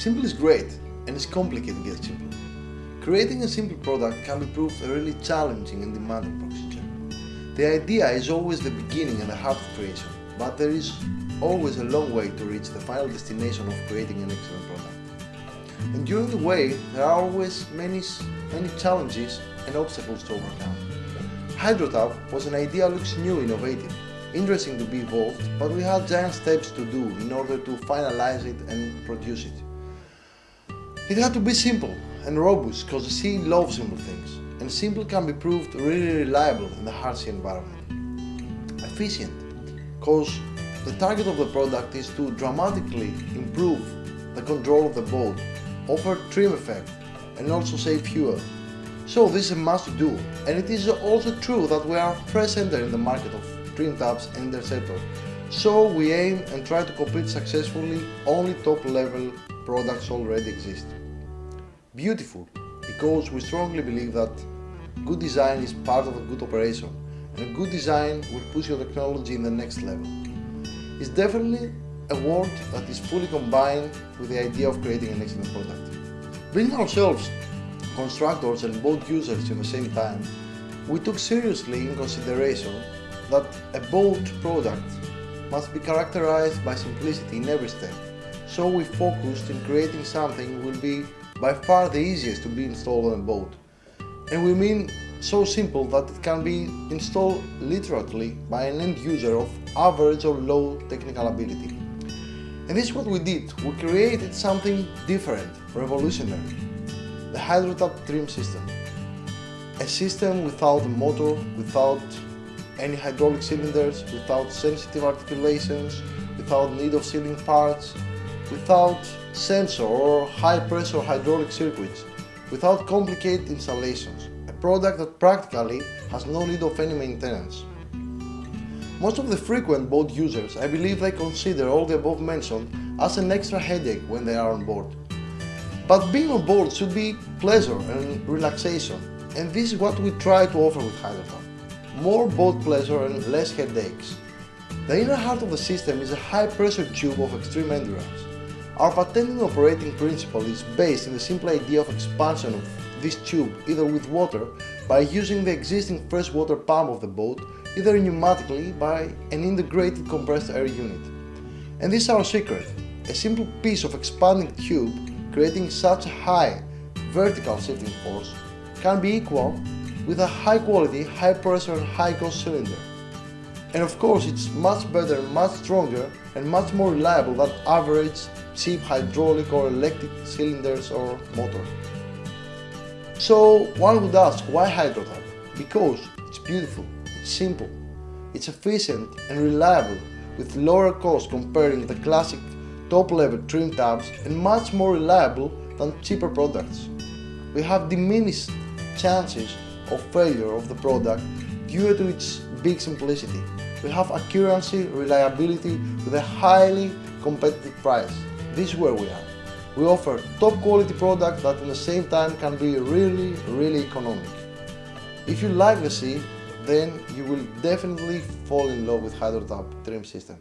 Simple is great and it's complicated to get simple. Creating a simple product can be proved a really challenging and demanding procedure. The idea is always the beginning and the heart of creation, but there is always a long way to reach the final destination of creating an excellent product. And during the way, there are always many, many challenges and obstacles to overcome. HydroTap was an idea looks new, innovative, interesting to be evolved, but we had giant steps to do in order to finalize it and produce it. It had to be simple and robust because the sea loves simple things, and simple can be proved really reliable in the hard sea environment. Efficient because the target of the product is to dramatically improve the control of the boat, offer trim effect, and also save fuel. So this is a must do, and it is also true that we are fresh in the market of trim tabs and interceptor. So we aim and try to compete successfully only top level products already exist. Beautiful, because we strongly believe that good design is part of a good operation, and a good design will push your technology in the next level. It's definitely a word that is fully combined with the idea of creating an excellent product. Being ourselves constructors and boat users in the same time, we took seriously in consideration that a boat product must be characterized by simplicity in every step, so we focused in creating something will be by far the easiest to be installed on a boat. And we mean so simple that it can be installed literally by an end user of average or low technical ability. And this is what we did. We created something different, revolutionary. The HydroTap trim system. A system without a motor, without any hydraulic cylinders, without sensitive articulations, without need of sealing parts, without sensor or high pressure hydraulic circuits, without complicated installations, a product that practically has no need of any maintenance. Most of the frequent boat users, I believe they consider all the above mentioned as an extra headache when they are on board. But being on board should be pleasure and relaxation, and this is what we try to offer with HydroTap. More boat pleasure and less headaches. The inner heart of the system is a high pressure tube of extreme endurance. Our patented operating principle is based in the simple idea of expansion of this tube either with water by using the existing freshwater pump of the boat, either pneumatically by an integrated compressed air unit. And this is our secret, a simple piece of expanding tube creating such a high vertical shifting force can be equal with a high quality, high pressure and high cost cylinder. And of course it's much better, much stronger and much more reliable than average cheap hydraulic or electric cylinders or motor. So one would ask why HydroTap? Because it's beautiful, it's simple, it's efficient and reliable with lower cost comparing the classic top level trim tabs and much more reliable than cheaper products. We have diminished chances of failure of the product due to its big simplicity. We have accuracy, reliability with a highly competitive price. This is where we are. We offer top quality product that at the same time can be really, really economic. If you like the sea, then you will definitely fall in love with HydroTap trim system.